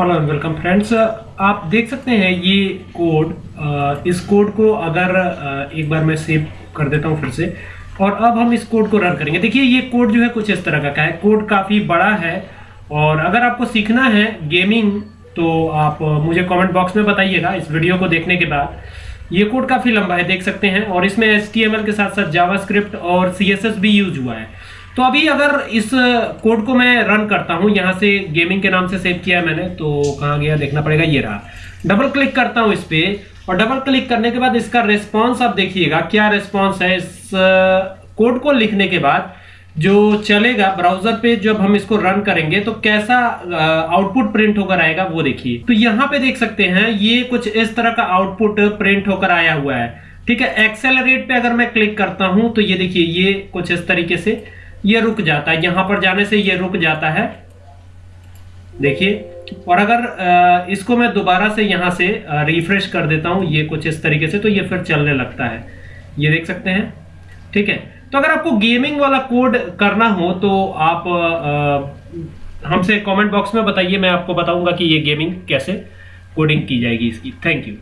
Hello welcome friends आप देख सकते हैं ये कोड इस कोड को अगर एक बार मैं सेव कर देता हूँ फिर से, और अब हम इस कोड को रन करेंगे। देखिए, ये कोड जो है कुछ इस तरह का है। कोड काफ़ी बड़ा है, और अगर आपको सीखना है गेमिंग तो आप मुझे कमेंट बॉक्स में बताइएगा इस वीडियो को देखने के बाद। ये कोड काफ़ी लंबा है, देख सकते हैं, और इसमें एच के साथ साथ जावास्क्रिप्ट और सीएसएस भी यूज़ हुआ है। तो अभी अगर इस कोड को मैं रन करता हूँ, यहाँ से गेमिंग के नाम से सेव किया है मैंने तो कहाँ गया, देखना पड़ेगा, ये रहा। डबल क्लिक करता हूँ इस पे, और डबल क्लिक करने के बाद इसका रेस्पॉन्स आप देखिएगा, क्या रेस्पॉन्स है इस कोड को लिखने के बाद, जो चलेगा ब्राउज़र पे, जब हम इसको रन करेंगे तो कैसा आउटपुट प्रिंट होकर आएगा, वो देखिए। तो यहाँ पे देख सकते हैं, ये कुछ इस तरह का आउटपुट प्रिंट होकर आया हुआ है। ठीक है एक्सेलरेट पे अगर मैं क्लिक करता हूँ तो ये देखिए, ये कुछ इस तरीके से ये रुक जाता है। यहाँ पर जाने से ये रुक जाता है। देखिए, और अगर इसको मैं दोबारा से यहाँ से रिफ्रेश कर देता हूँ, ये कुछ इस तरीके से तो ये फिर चलने लगता है। ये देख सकते हैं। ठीक है? तो अगर आपको गेमिंग वाला कोड करना हो तो आप हमसे कमेंट बॉक्स में बताइए, मैं आपको बताऊँगा कि ये गेमिंग कैसे कोडिंग की जाएगी इसकी। Thank you